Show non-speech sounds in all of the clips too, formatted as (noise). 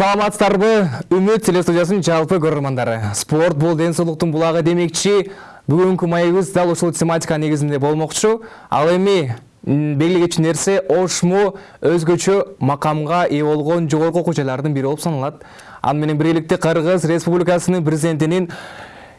саламатсыздарбы? Үмүт телестудиясынын жалпы көрөрмандары спорт бул ден соолуктун булагы демекчи. Бүгүнкү маегибиз дал ушул тематика негизинде болмокчу. Ал эми белгилей кетчү нерсе ошму өзгөчө макамга ээ болгон жогорку окуу жайлардын бири болуп саналат. Аны менен биргеликте кыргыз республикасынын президентинин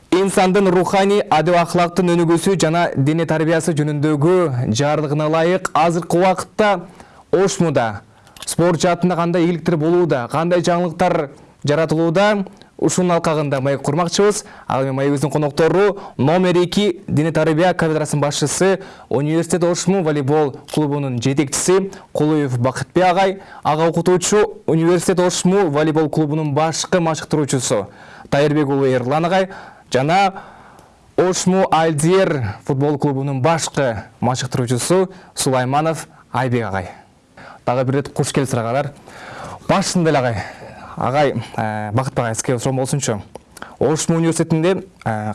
инсандын руханий адеп акылактын өнүгүүсү жана дене тарбиясы жөнүндөгү жарлыгына ылайык азыркы убакытта ошмуда спорт жаатында кандай ийгиликтер болууда кандай жаңылыктар жаратылууда ушунун алкагында маек курмакчыбыз. Ал эми маегибиздин коноктору номер эки дене тарбия кафедрасынын башчысы университет ошму волейбол клубунун жетекчиси кулуев бакытбек агай ага окутуучу университет ошму волейбол клубунун башкы машыктыруучусу тайырбек уулу эрлан агай жана ошму альдиер футбол клубунун башкы машыктыруучусу сулайманов айбек агай дагы бир ирет куш келипсиз агалар башында эле агай агай бакытбек агай сизге суроом болсунчу ошму университетинде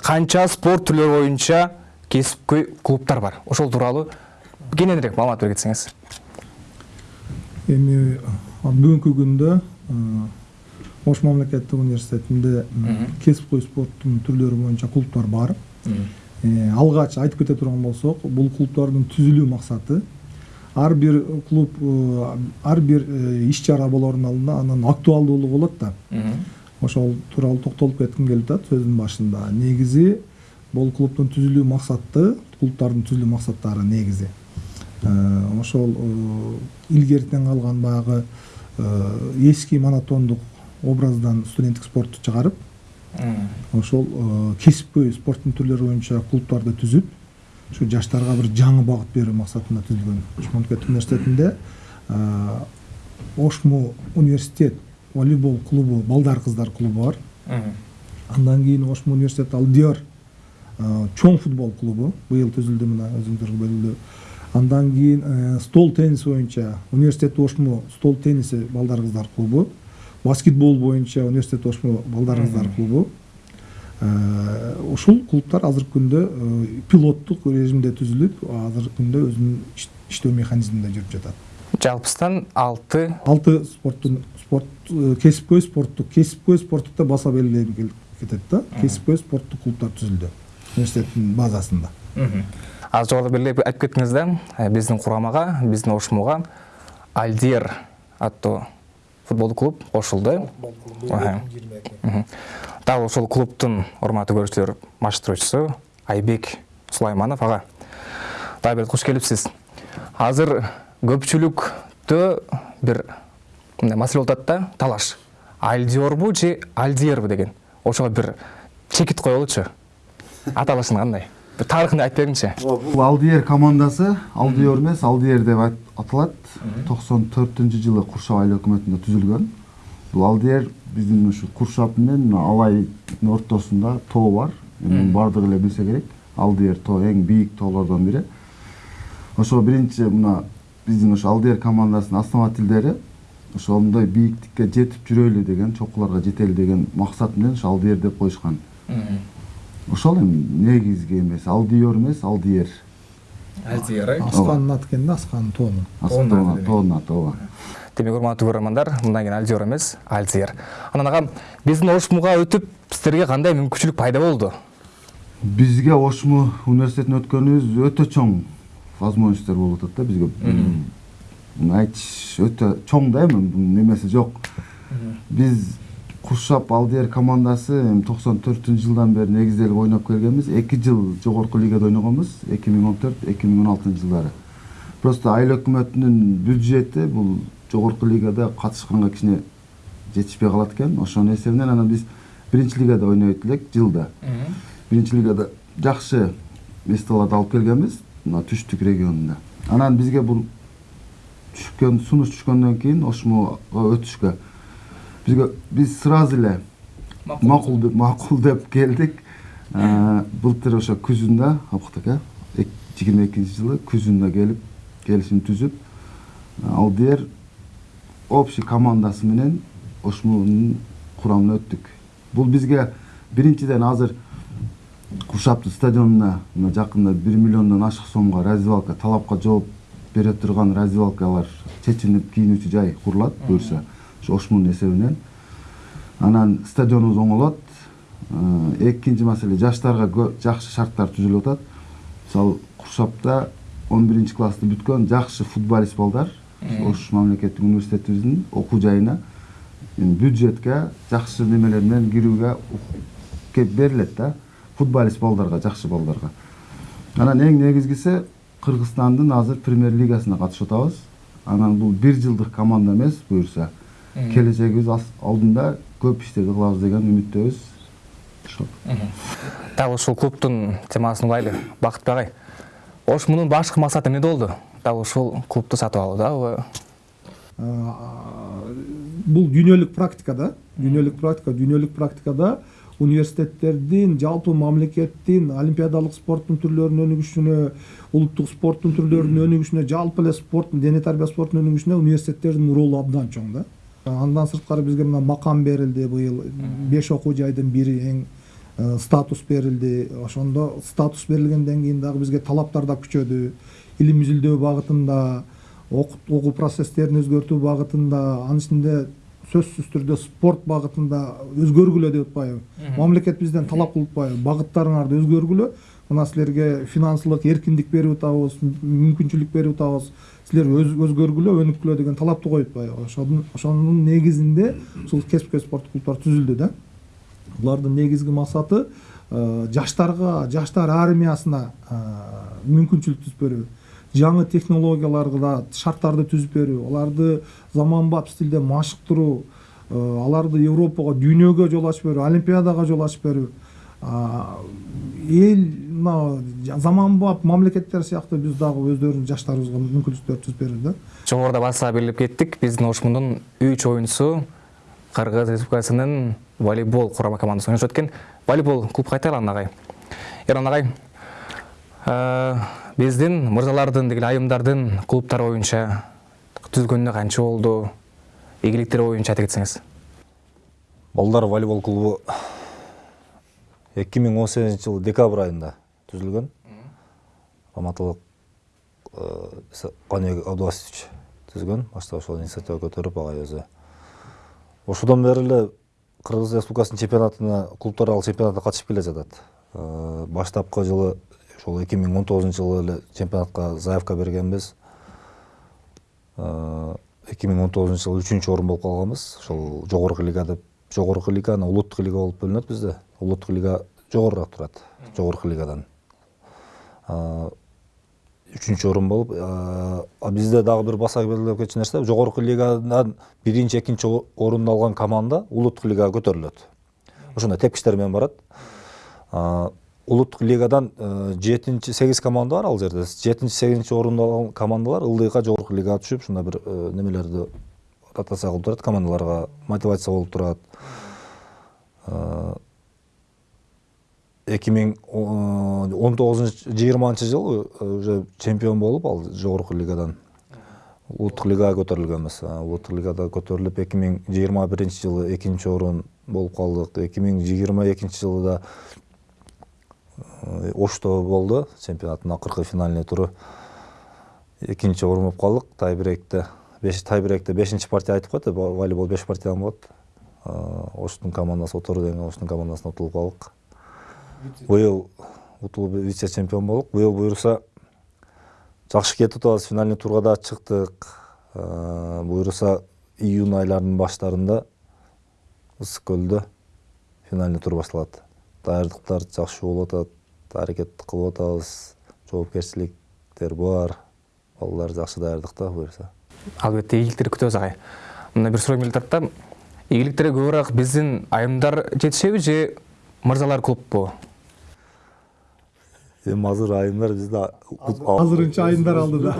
канча спорт түрлөрү боюнча кесипкөй клубтар бар? Ошол тууралуу кененирээк маалымат бере кетсеңиз эми бүгүнкү күндө ош мамлекеттик университетинде кесипкөй спорттун түрлөрү боюнча клубтар бар. Алгач айтып кете турган болсок бул клубдардын түзүлүү максаты ар бир клуб ар бир иш чара болордун алдында анын актуалдуулугу болот да. Ошол тууралуу токтолуп кетким келип атат сөзүмдүн башында. Негизи бул клубдун түзүлүү максаты клубдардын түзүлүү максаттары негизи. Ошол илгертен калган баягы эски монотондук образдан студенттик спортту чыгарып ошол кесипкөй спорттун түрлөрү боюнча клубдарды түзүп ушу жаштарга бир жаңы багыт берүү максатында түзүлгөн ош мамлекеттик университетинде ошму университет волейбол клубу балдар кыздар клубу бар андан кийин ошму университет алдиар чоң футбол клубу быйыл түзүлдү мына өзүңүздөргө белгилүү андан кийин стол теннис боюнча университет ошму стол тенниси балдар кыздар клубу баскетбол боюнча университет ошму балдар кыздар клубу ушул клубтар азыркы күндө пилоттук режимде түзүлүп азыркы күндө өзүнүн иштөө механизминде жүрүп жатат. Жалпысынан алты алты спорттун спорт кесипкөй спорттук кесипкөй спорттукта баса белгилей кетет да. Кесипкөй спорттук клубтар түзүлдү университеттин базасында. Азыр жогоруда белгилеп айтып кеттиңиз да биздин курамага биздин ошмуга альдер аттуу футболдук клуб кошулду дал ошол клубтун урматтуу көрүүчүлөр машыктыруучусу айбек сулайманов. Ага. Бир куш келипсиз азыр көпчүлүктө бир мындай маселе болуп атат да. Талаш. Альдиорбу же альдиербу деген. Ошого бир чекит коелучу. Аталышын кандай? Бир тарыхын айтып бергиңчи бул алдиер командасы. Алдиор эмес алдиер деп аталат токсон төртүнчү жылы куршап айыл өкмөтүндө түзүлгөн бул алдиер биздин ушу куршап менен алайдын ортосунда тоо бар. Мунун баардыгы эле билсе керек. Алдиер тоо эң бийик тоолордон бири. Ошо биринчи мына биздин ошо алдиер командасынын основательдери ошондой бийиктикке жетип жүрөлү деген чокуларга жетели деген максат менен ошо алдиер деп коюшкан. Ошол эми негизги эмеси алдиор эмес алдиер аты экен да асканын тоонун тоонун аты ооба демек урматтуу көрөрмандар мындан кийин альдиор эмес альдиер анан ага биздин ошмуга өтүп сиздерге кандай мүмкүнчүлүк пайда болду бизге ошму университетине өткөнүбүз өтө чоң возможностьтор болуп атат да бизге айтыш өтө чоң да эми эмеси жок биз куршап алдиер командасы эми токсон төртүнчү жылдан бери негизделип ойноп келгенбиз эки жыл жогорку лигада ойногонбуз эки миң он төрт эки миң он алтынчы жылдары просто айыл өкмөтүнүн бюджети бул жогорку лигада катышканга кичине жетишпей калат экен ошонун эсебинен анан биз биринчи лигада ойнойт элек жылда биринчи лигада жакшы местолорду алып келгенбиз мына түштүк регионунда анан бизге бул түшкөн сунуш түшкөндөн кийин ошмуга өтүшкө бизге биз сразу эле макул деп макул деп келдик былтыр ошо күзүндө опуктук э жыйырма экинчи жылы күзүндө келип келишим түзүп алдиер общий командасы менен ошмунун курамына өттүк бул бизге биринчиден азыр куршаптын стадионуна мына жакында бир миллиондон ашык сомго раздевалка талапка жооп бере турган раздевалкалар чечилип кийинүүчү жай курулат буюрса ошо ошмунун эсебинен анан стадионубуз оңолот Э, экинчи маселе жаштарга жакшы шарттар түзүлүп атат. Мисалы куршапта он биринчи классты бүткөн жакшы футболист балдар ош мамлекеттик университетибиздин окуу жайына. Бюджетке жакшы немелер менен кирүүгө ук- кеп берилет да. Футболист балдарга жакшы балдарга анан эң негизгиси кыргызстандын азыр премьер лигасына катышып атабыз. Анан бул бир жылдык команда эмес буюрса. Келечегибиз ас- алдында көп иштерди кылабыз деген үмүттөбүз ошол дал ушул клубтун темасын улайлы бакытбек агай ош мунун башкы максаты эмне болду дал ушул клубду сатып алуудабы бул дүйнөлүк практика да дүйнөлүк практика дүйнөлүк практикада университеттердин жалпы мамлекеттин олимпиадалык спорттун түрлөрүнүн өнүгүшүнө улуттук спорттун түрлөрүнүн өнүгүшүнө жалпы эле спорттун дене тарбия спорттунун өнүгүшүнө университеттердин ролу абдан чоң да андан сырткары бизге мына макам берилди быйыл беш окуу жайдын бири эң статус берилди ошондо статус берилгенден кийин дагы бизге талаптар да күчөдү илим изилдөө багытында окуу процесстерин өзгөртүү багытында анын ичинде сөзсүз түрдө спорт багытында өзгөргүлө деп атпайбы мамлекет бизден талап кылып атпайбы багыттарыңарды өзгөргүлө мына силерге финансылык эркиндик берип атабыз мүмкүнчүлүк берип атабыз силер өз, өзгөргүлө өнүккүлө деген талапты коюп атпайбы ошонун негизинде ушул кесипкөй спорттук клубдар түзүлдү да. Булардын негизги максаты э, жаштарга жаштар армиясына э, мүмкүнчүлүк түзүп берүү. Жаңы технологияларга шарттарды түзүп берүү. Аларды заманбап стилде машыктыруу э, аларды европага дүйнөгө жол ачып берүү олимпиадага жол ачып берүү. А, эл мына заманбап мамлекеттер сыяктуу биз дагы өздөрүбүздүн жаштарыбызга мүмкүнчүлүктөр түзүп берүү да. Жогоруда баса белгилеп кеттик биздин ош мунун үч оюнчусу кыргыз республикасынын волейбол курама командасында ойношот экен волейбол клуб кайтайлы ана агай эрман агай биздин мырзалардын деги эле айымдардын клубтары боюнча түзүлгөнүнө канча болду ийгиликтери боюнча айта кетсеңиз балдар волейбол клубу эки миң он сегизинчи жылы декабрь айында түзүлгөн. Алматылык каныбек абдубасович түзгөн. Башта ошол инициатива көтөрүп агай өзү. Ошодон бери эле кыргыз республикасынын чемпионатына клубтар аралык чемпионатына катышып келе жатат. Э, баштапкы жылы ошол эки миң он тогузунчу жылы эле чемпионатка заявка бергенбиз. Эки миң он тогузунчу жылы үчүнчү орун болуп калганбыз. Ошол жогорку лига деп жогорку лига анан улуттук лига болуп бөлүнөт бизде улуттук лига жогорураак турат жогорку лигадан үчүнчү орун болуп бизде дагы бир баса белгилеп кетчү нерсе жогорку лигадан биринчи экинчи орунду алган команда улуттук лигага көтөрүлөт ошондой тепкичтер менен барат улуттук лигадан жетинчи сегиз команда бар ал жерде жетинчи сегизинчи орунду алган командалар ылдыйга жогорку лигага түшүп ушундай бир немелерди ротация кылып турат командаларга мотивация болуп турат эки миң он тогузунчу жыйырманчы жылы уже чемпион болуп ал жогорку лигадан улуттук лигага көтөрүлгөнбүз улуттук лигада көтөрүлүп эки миң жыйырма биринчи жылы экинчи орун болуп калдык эки миң жыйырма экинчи жылы да э, ошто болду чемпионаттын акыркы финальный туру экинчи орун болуп калдык тайбрейкте беш тайбрейкте бешинчи партия айтып коет волейбол беш партиядан болот оштун командасы отуру деген оштун командасына утулуп калдык быйыл утулуп вице чемпион болдук быйыл буюрса жакшы кетип атабыз. Финальный турга да чыктык. А, буюрса июнь айларынын баштарында ысык көлдө финальный тур башталат даярдыктар жакшы болуп атат аракет кылып атабыз. Жоопкерчиликтер бар балдар жакшы даярдыкта буюрса албетте ийгиликтерди күтөбүз агай мына бир суроо келип атат да. Ийгиликтерге көбүрөөк биздин айымдар жетишеби же мырзалар клубпу? Эми азыр айымдар бизде азырынча айымдар алды да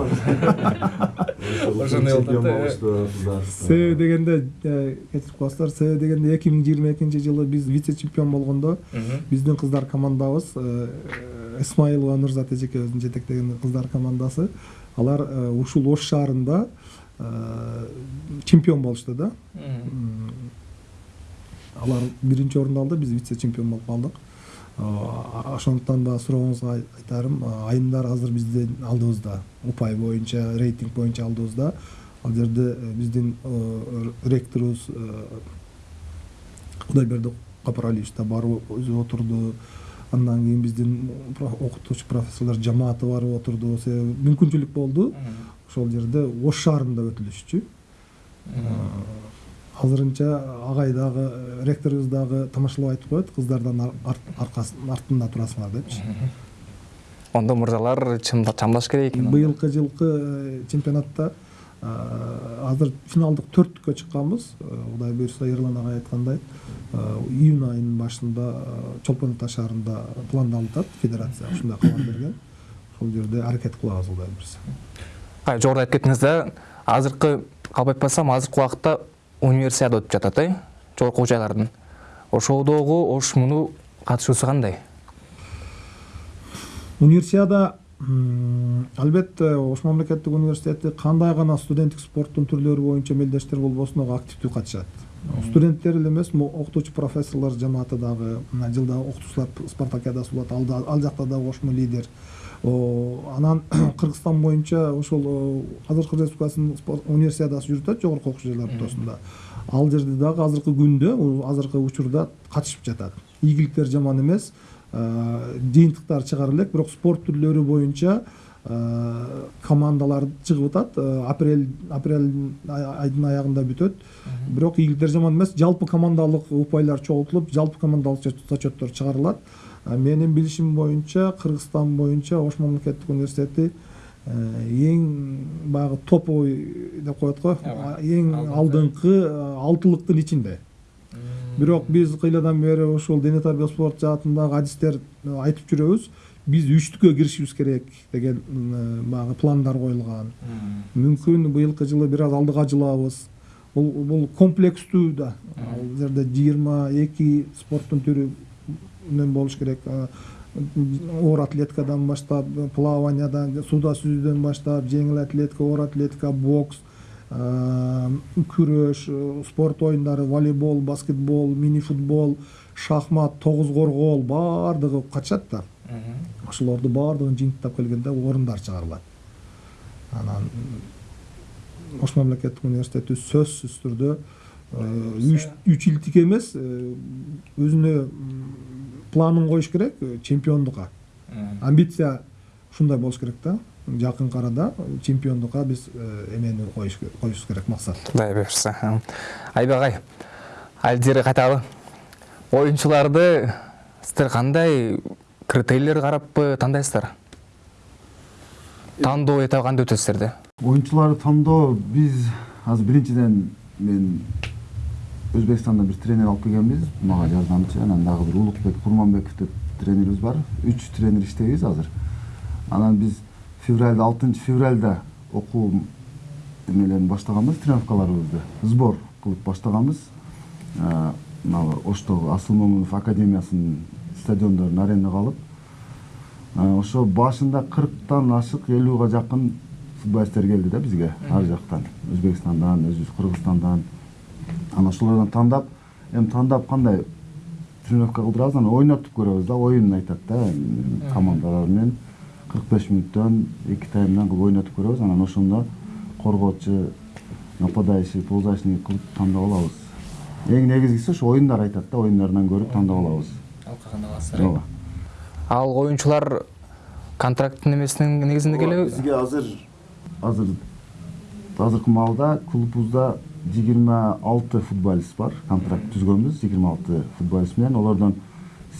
Ошондой болуп атат да, себеби дегенде кечирип коесуздар себеби дегенде эки миң жыйырма экинчи жылы биз вице чемпион болгондо биздин кыздар командабыз исмаилова нурзат эжекебиздин жетектеген кыздар командасы алар ушул ош шаарында чемпион болушту да алар биринчи орунду алды биз вице чемпион болуп калдык ошондуктан да сурооңузга ай- айтарым айымдар азыр биздин алдыбызда упай боюнча рейтинг боюнча алдыбызда. Ал жерде э, биздин э, ректорубуз э, кудайберди капаралиевич да барып өзү отурду. Андан кийин биздин окутуучу профессорлор жамааты барып отурду. Себеби мүмкүнчүлүк болду. Ошол жерде ош шаарында өтүлүшчү. Азырынча агай дагы ректорубуз дагы тамашалап айтып коет кыздардан артында турасыңар депчи. Ондо мырзалар чамдаш керек экен быйылкы жылкы э, чемпионатта э, азыр финалдык төрттүккө чыкканбыз. Э, кудай буюрса эрлан агай айткандай июнь айынын башында чолпон ата шаарында пландалып атат федерация. Ушундай кабар берген. Ошол жерде аракет кылабыз кудай буюрса. Жогоруда айтып кеттиңиз да азыркы калп айтпасам азыркы убакытта универсиада өтүп жатат э? Жогорку окуу жайлардын. Ошолдогу ош муну катышуусу кандай? Универсиада албетте ош мамлекеттик университети кандай гана студенттик спорттун түрлөрү боюнча мелдештер болбосун ага активдүү катышат. Студенттер эле эмес окутуучу профессорлор жамааты дагы жылда окутуучулар спартакиадасы болот ал жакта дагы ошмо лидер анан (clears throat) кыргызстан боюнча ошол азыркы республикасынын универсиадасы жүрүп атат жогорку окуу жайлар ортосунда. Ал жерде дагы азыркы күндө азыркы учурда катышып жатат. Ийгиликтер жаман эмес Э, жыйынтыктар чыгара элек бирок спорт түрлөрү боюнча э, командалар чыгып атат. Э, апрель апрель ай- айдын аягында бүтөт. Бирок ийгиликтер жаман эмес жалпы командалык упайлар чогултулуп жалпы командалык зачет- зачеттер чыгарылат. Э, менин билишим боюнча кыргызстан боюнча ош мамлекеттик университети э, эң баягы топовый деп коет го. Эң алдыңкы. э, алтылыктын ичинде. Бирок биз кыйладан бери ушул дене тарбия спорт жаатындагы адистер э, айтып жүрөбүз биз үчтүккө киришибиз керек деген м, баягы пландар коюлган. Мүмкүн быйылкы жылы бир аз алдыга жылабыз. Бул бул комплекстүү да. Ал жерде жыйырма эки спорттун түрүнөн болуш керек оор атлетикадан баштап плаваниядан сууда сүзүүдөн баштап жеңил атлетика оор атлетика бокс күрөш спорт оюндары волейбол баскетбол мини футбол шахмат тогуз коргоол баардыгы катышат да. Ошолорду баардыгын жыйынтыктап келгенде орундар чыгарылат. Анан ош мамлекеттик университети сөзсүз түрдө үч үч илтик эмес э, өзүнө планын коюш керек э, чемпиондукка амбиция ушундай болуш керек да. Жакынкы арада чемпиондукка биз э, эмени коюш коюшубуз керек максат. Кудай буюрса айбек агай алдири кайталы оюнчуларды сиздер кандай критерийлерге караппы тандайсыздар тандоо этабы кандай өтөт сиздерде оюнчуларды тандоо биз азыр биринчиден мен өзбекстандан бир тренер алып келгенбиз мага жардамчы анан дагы бир улукбек курманбеков деп тренерибиз бар үч тренер иштейбиз азыр анан биз февралда алтынчы февралда окуу эмелерин баштаганбыз тренировкаларыбызды сбор кылып баштаганбыз мына оштогу асыл момунов академиясынын стадиондорун арендага алып ошо башында кырктан ашык элүүгө жакын футболисттер келди да бизге ар жактан өзбекстандан өзүбүз кыргызстандан анан ошолордон тандап эми тандап кандай тренировка кылдырабыз анан ойнотуп көрөбүз да оюн айтат да командалар менен кырк беш мүнөттөн эки таймдан кылып ойнотуп көрөбүз анан ошондо коргоочу нападающий полузащитник кылып тандап алабыз эң негизгиси ошо оюндар айтат да оюндарынан көрүп тандап алабыз ооба ал оюнчулар контракттын эмесинин негизинде келеби бизге азыр азыр азыркы маалда клубубузда жыйырма алты футболист бар контракт түзгөнбүз жыйырма алты футболист менен олордон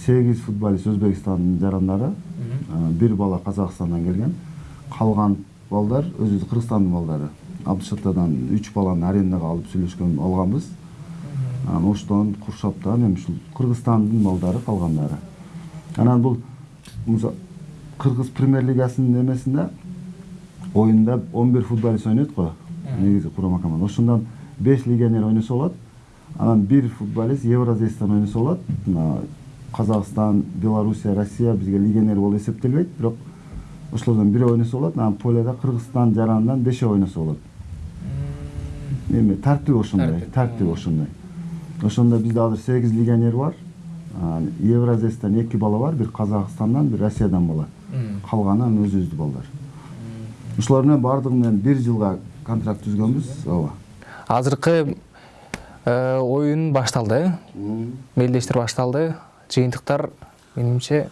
сегиз футболист өзбекстандын жарандары бир бала казакстандан келген калган балдар өзүбүз кыргызстандын балдары абдышатадан үч баланы арендага алып сүйлөшкөн алганбыз анан оштон куршаптан эми ушул кыргызстандын балдары калгандары анан бул кыргыз премьер лигасынын эмесинде оюнда он бир футболист ойнойт го негизи курама команда ошондон беш легионер ойносо болот анан бир футболист евразийстан ойносо болот мына казакстан белоруссия россия бизге легионер болуп эсептелбейт бирок ошолордон бирөө ойносо болот анан поледа кыргызстан жаранынан бешөө ойносо болот эми тартиби ошондой тартиби ошондой ошондо бизде азыр сегиз легионер бар Анан евразиястан эки бала бар бир казакстандан бир россиядан бала калганы анан өзүбүздүн балдар ошолор менен баардыгы менен бир жылга контракт түзгөнбүз ооба азыркы Э, ойын башталды. Белдештер башталды. Жыйынтыктар менимче.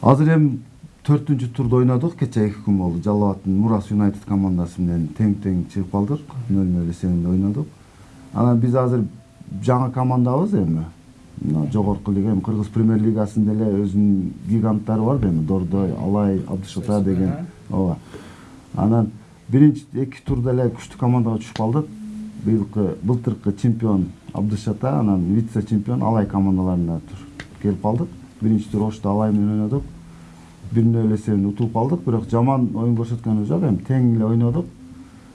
Азыр эми төртүнчү турду ойнодук кече эки күн болду. Жалал абадтын мурас юнайтед командасы менен тең тең чыгып калдык. нөл нөл эсебинде ойнодук анан биз азыр жаңы командабыз эми. Мына жогорку лига эми кыргыз премьер лигасында эле өзүнүн гиганттары бар да эми. Дордой алай абдыш ата деген ооба. Анан биринчи эки турда эле күчтүү командага түшүп калдык. Быйылкы былтыркы чемпион абдыш ата анан вице чемпион алай командаларына келип калдык биринчи тур ошто алай менен ойнодук. Бир нөл эсебинде утулуп калдык бирок жаман оюн көрсөткөнүбүз жок эми тең эле ойнодук.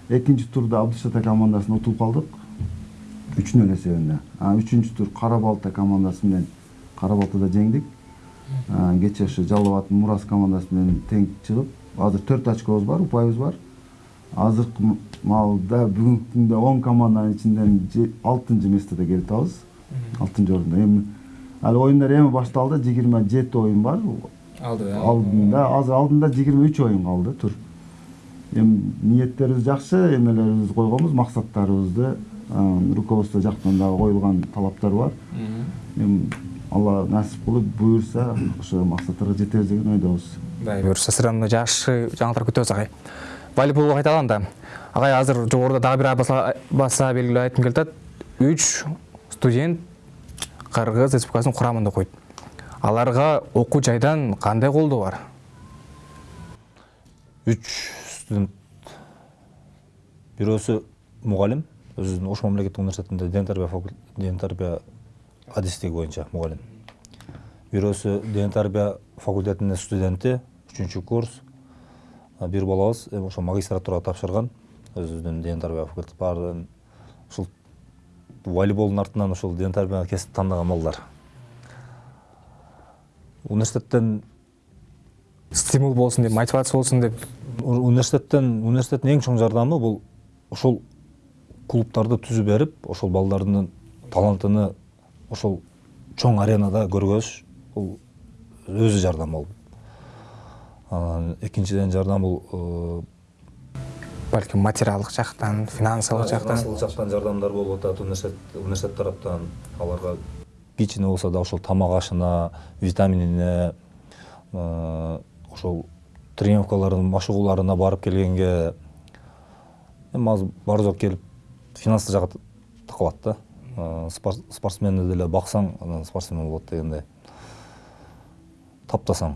Экинчи турда абдыш ата командасына утулуп калдык үч нөл эсебинде анан үчүнчү тур кара балта командасы менен кара балтада жеңдик. Кече ошо жалал абадтын мурас командасы менен тең чыгып азыр төрт очкобуз бар упайыбыз бар. Азыркы маалда бүгүнкү күндө он команданын ичинен алтынчы местода келип атабыз алтынчы орунда эми ал оюндар эми башталды жыйырма жети оюн бар алды алдында азыр алдында жыйырма үч оюн калды тур эми ниеттерибиз жакшы эмелерибизди койгонбуз максаттарыбызды руководство жактан дагы коюлган талаптар бар эми алла насип кылып буюрса ошо максаттарга жетебиз деген ойдобуз дай буюрса мына жакшы жаңылыктар күтөбүз агай волейболго кайталам да. Агай азыр жогоруда дагы бир баса, белгилеп айткым келип атат. Үч студент кыргыз республикасынын курамында окуйт аларга окуу жайдан кандай колдоо бар? Үч студент бирөөсү мугалим. Өзүнүн ош мамлекеттик университетинде ден тарбия ден тарбия адистиги боюнча мугалим. Бирөөсү ден тарбия факультетинин студенти үчүнчү курс бир балабыз эми ошо магистратурага тапшырган. Өзүнүн ден тарбия факультети баарын ушул волейболдун артынан ушул ден тарбия кесип тандаган балдар. Университеттен стимул болсун деп мотивация болсун деп. Университеттен университеттин эң чоң жардамы бул ошол клубтарды түзүп берип ошол балдардын талантыны ошол чоң аренада көргөзүш. Бул өзү жардам болуп анан экинчиден жардам бул балким материалдык жактан финансылык жактан финансылык жактан жардамдар болуп атат университет тараптан аларга кичине болсо да ошол тамак ашына витаминине ошол тренировкалардын машыгууларына барып келгенге эми азыр бар жок келип финанстык жагы такалат да. Спор- спортсменди деле баксаң анан спортсмен болот дегендей таптасаң.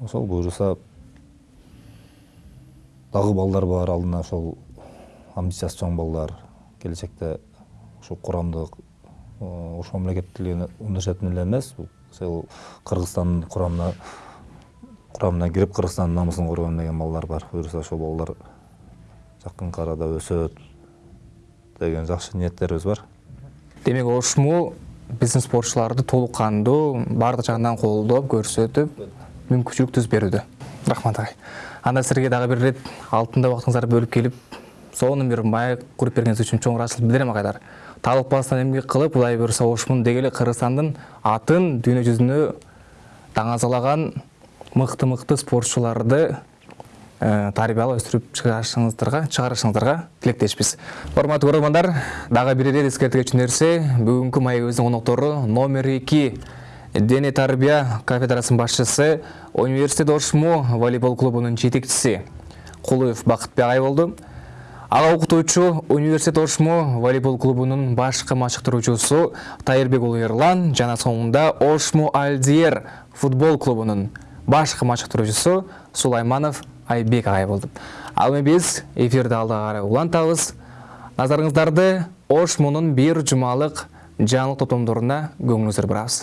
Ошол буюрса дагы балдар бар алдына ошол амбициясы чоң балдар келечекте ошол курамдык ош мамлекеттик университетин эле эмес бул кыргызстандын курамына курамына кирип кыргызстандын намысын коргойм деген балдар бар. Буюрса ошол балдар жакынкы арада өсөт деген жакшы ниеттерибиз бар. Демек ошму биздин спортчуларды толук кандуу баардык жагынан колдоп көрсөтүп мүмкүнчүлүк түзүп берүүдө рахмат агай анда силерге дагы бир ирет алтында убактыңыздарды бөлүп келип сонун бир маек куруп бергениңиз үчүн чоң ыраазычылык билдирем агайлар талыкпастан эмгек кылып кудай буюрса ошмун деги эле кыргызстандын атын дүйнө жүзүнө даңазалаган мыкты мыкты спортчуларды э, тарбиялап өстүрүп чыгарышыңыздарга чыгарышыңыздарга тилектешпиз урматтуу көрөрмандар дагы бир ирет эскертип кетчү нерсе бүгүнкү маегибиздин коноктору номер эки дене тарбия кафедрасынын башчысы университет ошму волейбол клубунун жетекчиси кулуев бакытбек агай болду. Ага окутуучу университет ошму волейбол клубунун башкы машыктыруучусу тайырбек уулу эрлан жана соңунда ошму алдиер футбол клубунун башкы машыктыруучусу сулайманов айбек агай болду. Ал эми биз эфирди алдыга карай улантабыз. Назарыңыздарды ошмунун бир жумалык жаңылык топтомдоруна көңүлүңүздөрдү бурабыз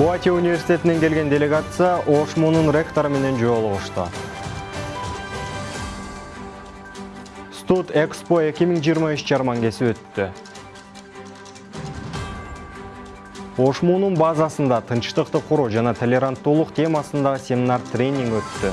Пуати университетинен келген делегация Ошмунун ректору менен жолугушту. Студ Экспо 2023 жармангеси өттү. Ошмунун базасында тынчтыкты куруу жана толеранттуулук темасындагы семинар тренинг өттү.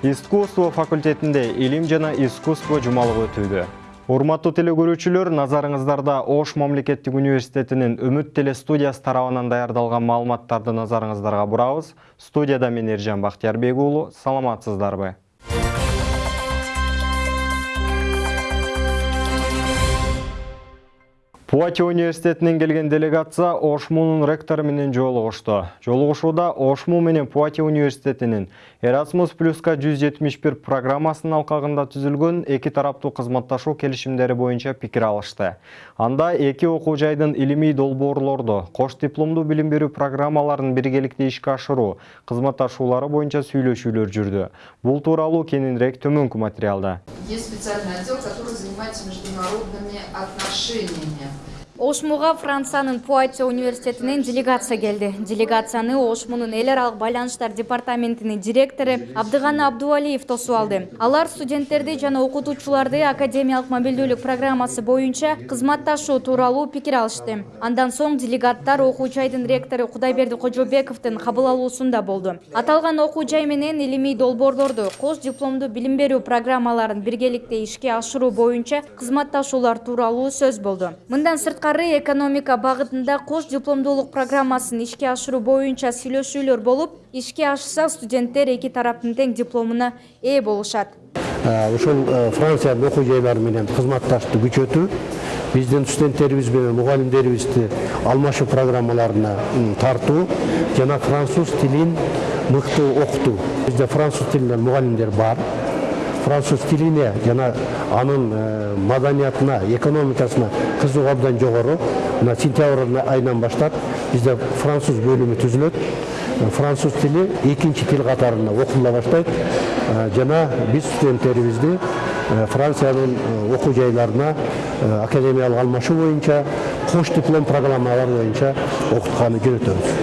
искусство факультетинде илим жана искусство жумалыгы өтүүдө урматтуу теле көрүүчүлөр назарыңыздарда ош мамлекеттик университетинин үмүт теле студиясы тарабынан даярдалган маалыматтарды назарыңыздарга бурабыз студияда мен ержан бактиярбек уулу саламатсыздарбы? Пуати университетинен келген делегация Ошмунун ректору менен жолугушту. Жолугушууда Ошму менен Пуати университетинин Erasmus Plus-ка 171 программасынын алкагында түзүлгөн эки тараптуу кызматташуу келишимдери боюнча пикир алышты. Анда эки окуу жайдын илимий долбоорлорду, кош дипломдуу билим берүү программаларын биргеликте ишке ашыруу, кызматташуулары боюнча сүйлөшүүлөр жүрдү. Бул тууралуу кененирээк төмөнкү материалда. Есть специальный отдел, который занимается международными отношениями. Ошмуга Франциянын Пуатти университетинен делегация келди. Делегацияны Ошмунун эл аралык байланыштар департаментинин директору Абдыганы Абдувалиев тосуп алды. Алар студенттерди жана окутуучуларды академиялык мобилдүүлүк программасы боюнча кызматташуу тууралуу пикир алышты. Андан соң делегаттар окуу жайдын ректору Кудайберди Кожобековдун кабыл алуусунда болду. Аталган окуу жай менен илимий долбоорлорду, кош дипломдуу билим берүү программаларын биргеликте ишке ашыруу боюнча кызматташуулар тууралуу сөз болду. Мындан сырткары экономика багытында кош дипломдуулук программасын ишке ашыруу боюнча сүйлөшүүлөр болуп, ишке ашса студенттер эки тараптын тең дипломуна ээ болушат. ушул франциянын окуу жайлары менен кызматташтыкты күчөтүү биздин студенттерибиз менен мугалимдерибизди алмашуу программаларына тартуу жана француз тилин мыкты окутуу бизде француз тилинен мугалимдер бар француз тилине жана анын маданиятына экономикасына кызыгуу абдан жогору. Мына сентябрь айынан баштап бизде француз бөлүмү түзүлөт. Француз тили экинчи тил катарында окутула баштайт. Жана биз студенттерибизди франциянын окуу жайларына академиялык алмашуу боюнча кош диплом программалары боюнча окутканы жөнөтөбүз.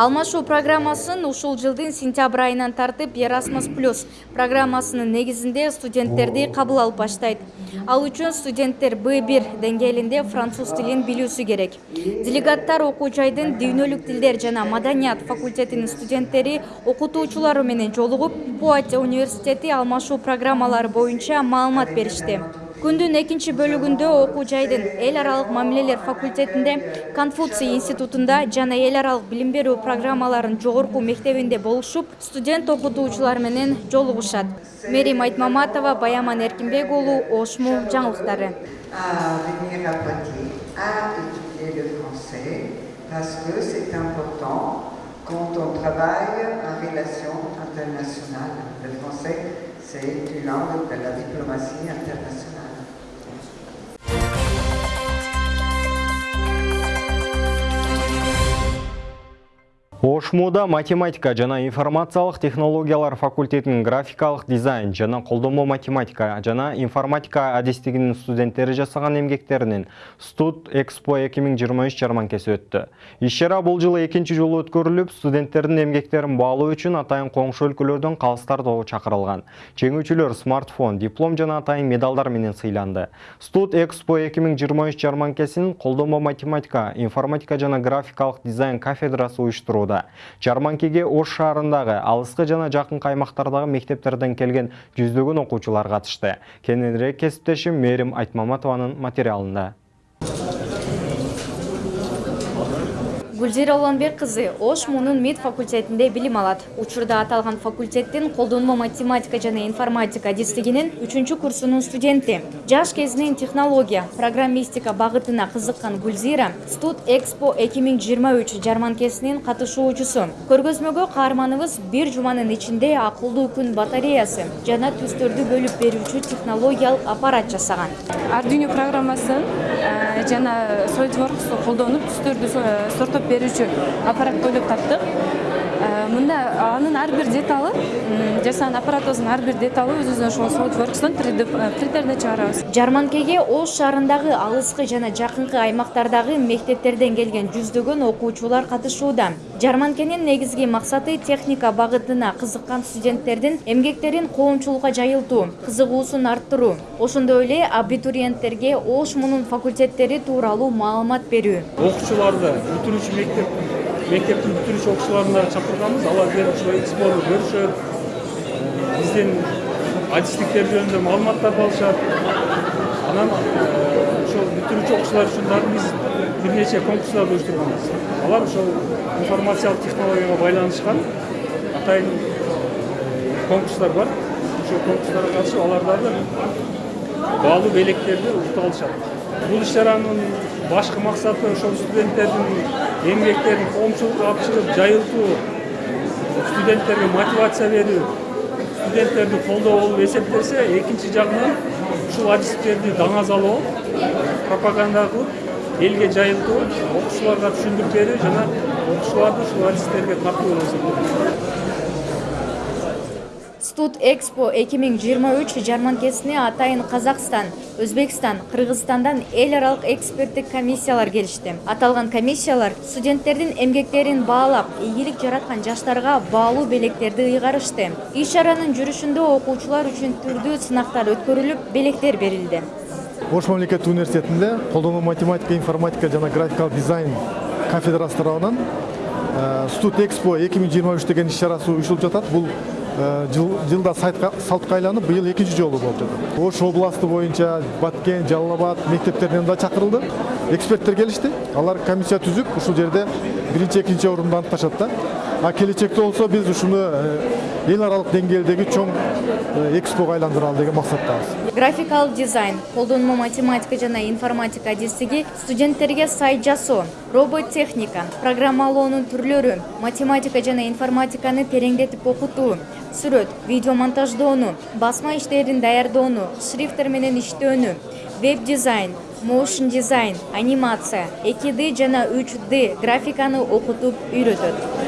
Алмашуу программасын ушул жылдын сентябрь айынан тартып Erasmus Plus программасынын негизинде студенттерди кабыл алып баштайт. Ал үчүн студенттер B1 деңгээлинде француз тилин билүүсү керек. Делегаттар окуу жайдын дүйнөлүк тилдер жана маданият факультетинин студенттери окутуучулары менен жолугуп, Пуатти университети алмашуу программалары боюнча маалымат беришти. Күндүн экинчи бөлүгүндө окуу жайдын эл аралык мамилелер факультетинде, Конфуций институтунда жана эл аралык билим берүү программаларынын жогорку мектебинде болушуп, студент окутуучулар менен жолугушат. Мерим Айтмаматова, Баяман Эркинбек уулу, Ошму жаңылыктары. quand on travaille en relation internationale. Le français, c'est une langue de la diplomatie internationale. Ошмуда математика жана информациялык технологиялар факультетинин графикалык дизайн жана колдонмо математика жана информатика адистигинин студенттери жасаган эмгектеринин Студ Экспо 2023 жарманкеси өттү. Иш-чара бул жылы экинчи жолу өткөрүлүп, студенттердин эмгектерин баалоо үчүн атайын коңшу өлкөлөрдөн калыстар тобу чакырылган. Жеңүүчүлөр смартфон, диплом жана атайын медалдар менен сыйланды. Студ Экспо 2023 жарманкесин колдонмо математика, информатика жана графикалык дизайн кафедрасы Жарманкеге Ош шаарындагы алыскы жана жакын каймактардагы мектептерден келген жүздөгөн окуучулар катышты. Кененирээк кесиптешим Мерим Айтмаматованын материалында. Гүлзира Уланбек кызы Ошмунун МИД факультетинде билим алат. Учурда аталган факультеттин колдонмо математика жана информатика адистигинин 3 курсунун студенти. Жаш кезинен технология, программистика багытына кызыккан Гүлзира Студ Экспо 2023 жарманкесинин катышуучусу. Көргөзмөгө каарманыбыз бир жуманын ичинде акылдуу күн батареясы жана түстөрдү бөлүп берүүчү технологиялык аппарат жасаган. Arduino программасын э, жана SolidWorks колдонуп түстөрдү э, сортоп берүүчү аппарат ойлоп таптык. Мында анын ар бир деталы жасаган аппаратыбыздын ар бир деталы өзүбүздүн ошол SolidWorks'тон 3D принтерде чыгарабыз. Жарманкеге ош шаарындагы алыскы жана жакынкы аймактардагы мектептерден келген жүздөгөн окуучулар катышууда. Жарманкенин негизги максаты техника багытына кызыккан студенттердин эмгектерин коомчулукка жайылтуу кызыгуусун арттыруу. Ошондой эле абитуриенттерге ош мунун факультеттери тууралуу маалымат берүү. Окуучуларды бүтүрүүчү мектеп окуучуларын дагы чакырганбыз алар келип ушул экспону көрүшөт биздин адистиктер жөнүндө маалыматтарды алышат анан ошол бүтүрүүчү окуучулар үчүн дагы биз бир нече конкурстарды уюштурганбыз алар ошол информациялык технологияга байланышкан атайын конкурстар бар. Ошол конкурстарга катышып алар дагы баалуу белектерди утуп алышат бул иш чаранын башкы максаты ошол студенттердин эмгектерин коомчулукка алып чыгып жайылтуу студенттерге мотивация берүү студенттерди колдоо болуп эсептелсе экинчи жагынан ушул адистиктерди даңазалоо пропаганда кылып элге жайылтуу окуучуларга түшүндүрүп берүү жана окуучуларды ушул адистерге тартуу болуп эсептелет студ экспо 2023 жарманкесине атайын казакстан өзбекстан кыргызстандан эл аралык эксперттик комиссиялар келишти. Аталган комиссиялар студенттердин эмгектерин баалап ийгилик жараткан жаштарга баалуу белектерди ыйгарышты. Иш чаранын жүрүшүндө окуучулар үчүн түрдүү сынактар өткөрүлүп белектер берилди. Ош мамлекеттик университетинде колдонуу математика информатика жана графикалык дизайн кафедрасы тарабынан студ экспо эки миң жыйырма үч деген иш чарасы бул жылда салтка айланып быйыл экинчи жолу жатат ош областы боюнча баткен жалал абад мектептеринен да чакырылды эксперттер келишти алар комиссия түзүп ушул жерде биринчи экинчи орунду аныкташат да а келечекте болсо биз ушуну эл аралык деңгээлдеги чоң экспого айландыралы деген максаттабыз графикалык дизайн колдонмо математика жана информатика адистиги студенттерге сайт жасоо роботтехника программалоонун түрлөрү математика жана информатиканы тереңдетип окутуу сүрөт видео монтаждоону басма иштерин даярдоону шрифттер менен иштөөнү веб дизайн моушн дизайн анимация 2d жана 3d графиканы окутуп үйрөтөт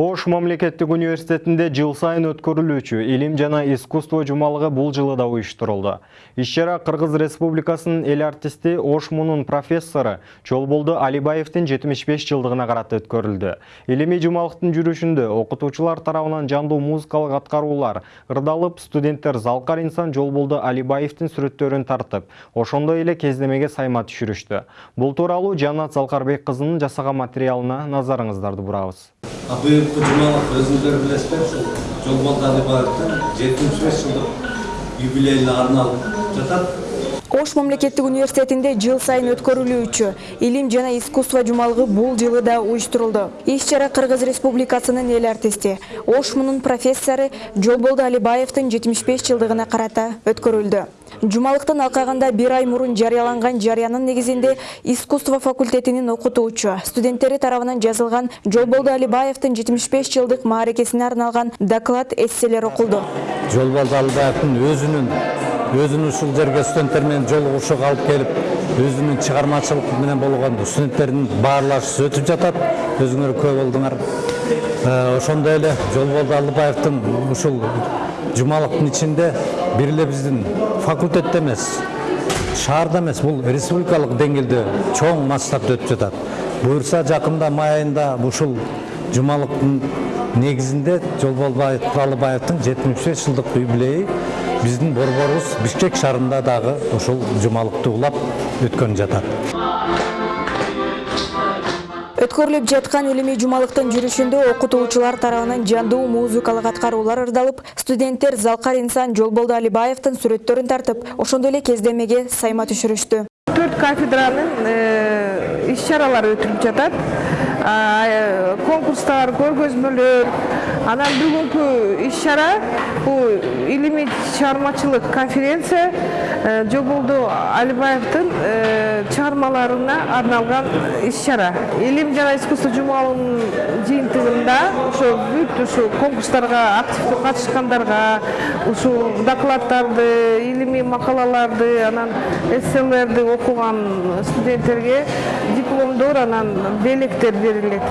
o Ош мамлекеттик университетинде жыл сайын өткөрүлүүчү илим жана искусство жумалыгы бул жылы да уюштурулду. Иш-чара Кыргыз Республикасынын эл артисти Ош мунун профессору Жолболду Алибаевдин 75 жылдыгына карата өткөрүлдү. Илимий жумалыктын жүрүшүндө окутуучулар тарабынан жандуу музыкалык аткаруулар ырдалып, студенттер Залкар инсан Жолболду Алибаевдин сүрөттөрүн тартып, ошондой эле кездемеге сайма түшүрүштү. Бул тууралуу Жанат Залкарбек кызынын жасаган материалына назарыңыздарды бурабыз. Билесиздер ушул жолболду алибаевдин жетимиш беш жылдык юбилейине арналып жатат ош мамлекеттик университетинде жыл сайын өткөрүлүүчү илим жана искусство жумалыгы бул жылы да уюштурулду. Иш чара кыргыз республикасынын эл артисти. Ош мунун профессору жолболду алибаевдин жетимиш беш жылдыгына карата өткөрүлдү. Жумалыктын алкагында бир ай мурун жарыяланган жарыянын негизинде искусство факультетинин окутуучу студенттери тарабынан жазылган жолболду алибаевдин жетимиш беш жылдык мааракесине арналган доклад эсселер окулду. Жолболду алибаевдин өзүнүн өзүнүн ушул жерге студенттер менен жолугушууга алып келип өзүнүн чыгармачылык менен болгон студенттердин баарлашуусу өтүп жатат. Өзүңөр күбө болдуңар. Ошондой эле жолболду алибаевдин ушул жумалыктын ичинде бир эле биздин факультетте эмес шаарда эмес бул республикалык деңгээлде чоң масштабта өтүп жатат. Буюрса жакында май айында ушул жумалыктын негизинде жолболду алибаевдин жетимиш беш жылдык юбилейи биздин борборубуз бишкек шаарында дагы ушул жумалыкты улап өткөн жатат өткөрүлүп жаткан илимий жумалыктын жүрүшүндө окутуучулар тарабынан жандуу музыкалык аткаруулар ырдалып студенттер залкар инсан жолболду алибаевдин сүрөттөрүн тартып ошондой эле кездемеге сайма түшүрүштү төрт кафедранын иш чаралары өтүлүп жатат. Конкурстар көргөзмөлөр анан бүгүнкү иш чара бул илимий чыгармачылык конференция. Жоболду алибаевдин чыгармаларына арналган иш чара. Илим жана искусство жумалынын жыйынтыгында ошо бүт ушу конкурстарга активдүү катышкандарга ушул докладдарды илимий макалаларды анан эсселерди окуган студенттерге дипломдор анан белектер берилет.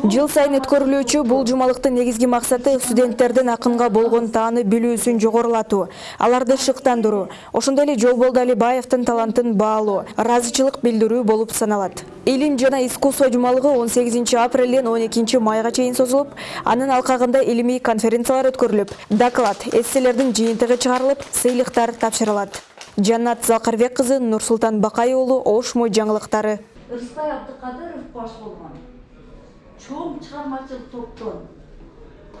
Жыл сайын өткөрүлүүчү бул жумалыктын негизги максаты студенттердин акынга болгон тааны билүүсүн жогорулатуу, аларды шыктандыруу, ошондой эле Жолболду Алибаевдин талантын баалоо, ыраазычылык билдирүү болуп саналат. Илим жана искусство жумалыгы 18 апрелден 12 майга чейин созулуп, анын алкагында илимий конференциялар өткөрүлүп, доклад, эсселердин жыйынтыгы чыгарылып, сыйлыктар тапшырылат. Жаннат Залкарбек кызы, Нурсултан Бакай уулу, Ошмо жаңылыктары. Ырысбай Абдыкадыров баш болгон 처음 참았을 수 없던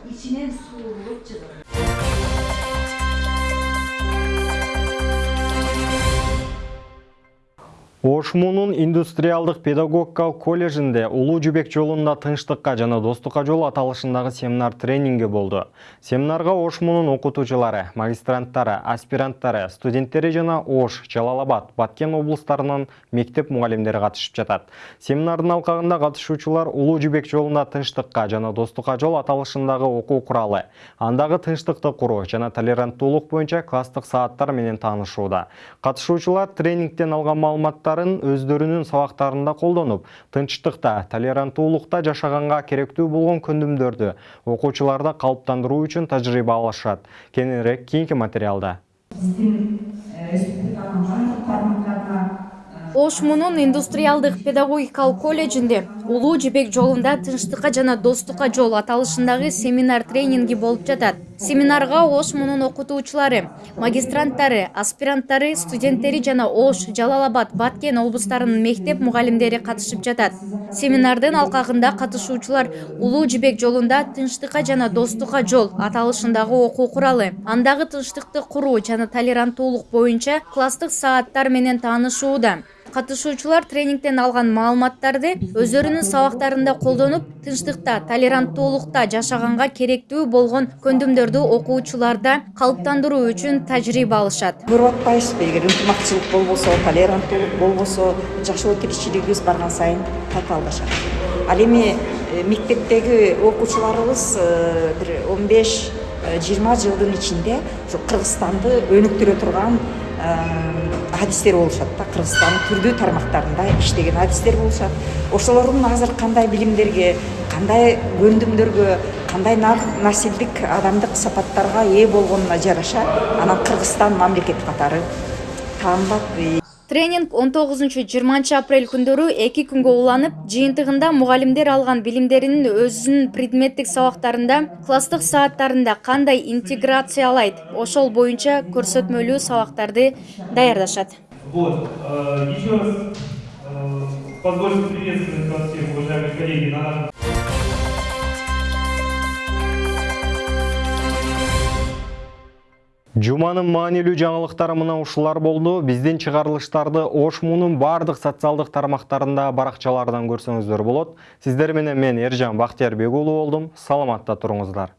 이신엔 수없지다 Ошмунун индустриалдык педагогикалык колледжинде Улуу жибек жолунда тынчтыкка жана достукка жол аталышындагы семинар тренинги болду. Семинарга Ошмунун окутуучулары, магистранттары, аспиранттары, студенттери жана Ош, Жалалабад, Баткен облустарынын мектеп мугалимдери катышып жатат. Семинардын алкагында катышуучулар Улуу жибек жолунда тынчтыкка жана достукка жол аталышындагы окуу куралы, андагы тынчтыкты куруу жана толеранттуулук боюнча класстык сааттар менен таанышууда. Катышуучулар тренингден алган маалыматтар өздөрүнүн сабактарында колдонуп, тынчтыкта, толеранттуулукта жашаганга керектүү болгон көндүмдөрдү окуучуларда калыптандыруу үчүн тажрыйба алышат. Кененирээк кийинки материалда. Ошмунун индустриалдык педагогикалык колледжинде Улуу жибек жолунда тынчтыкка жана достукка жол аталышындагы семинар тренинги болуп жатат. Семинарга Ошмунун окутуучулары, магистранттары, аспиранттары, студенттери жана Ош, Жалалабад, Баткен облустарынын мектеп мугалимдери катышып жатат. Семинардын алкагында катышуучулар Улуу жибек жолунда тынчтыкка жана достукка жол аталышындагы окуу куралы, андагы тынчтыкты куруу жана толеранттуулук боюнча класстык сааттар менен таанышууда. Катышуучулар тренингден алган маалыматтарды өздөрүнүн сабактарында колдонуп, тынчтыкта, толеранттуулукта жашаганга керектүү болгон көндүмдөрдү окуучуларда калыптандыруу үчүн тажрыйба алышат. көрүп атпайбызбы эгер ынтымакчылык болбосо толеранттуулук болбосо жашоо тиричилигибиз барган сайын татаалдашат ал эми мектептеги окуучуларыбыз бир он беш жыйырма жылдын ичинде ушу кыргызстанды өнүктүрө турган адистер болушат да кыргызстандын түрдүү тармактарында иштеген адистер болушат ошолордун азыр кандай билимдерге кандай көндүмдөргө кандай насилдик адамдык сапаттарга ээ болгонуна жараша анан кыргызстан мамлекет катары таанылат Тренинг 19-20 апрель күндөрү эки күнгө уланып, жыйынтыгында мугалимдер алган билимдеринин өзүнүн предметтик сабактарында, класстык сааттарында кандай интеграциялайт, ошол боюнча көрсөтмөлүү сабактарды даярдашат. Вот, еще раз позвольте приветствовать вас всех, уважаемые коллеги, на нашем Жуманын маанилүү жаңылыктары мына ушулар болду. Биздин чыгарылыштарды Ошмунун бардык социалдык тармактарында баракчалардан көрсөңүздөр болот. Сиздер менен мен Эржан Бактиярбек болдум. Саламатта туруңуздар.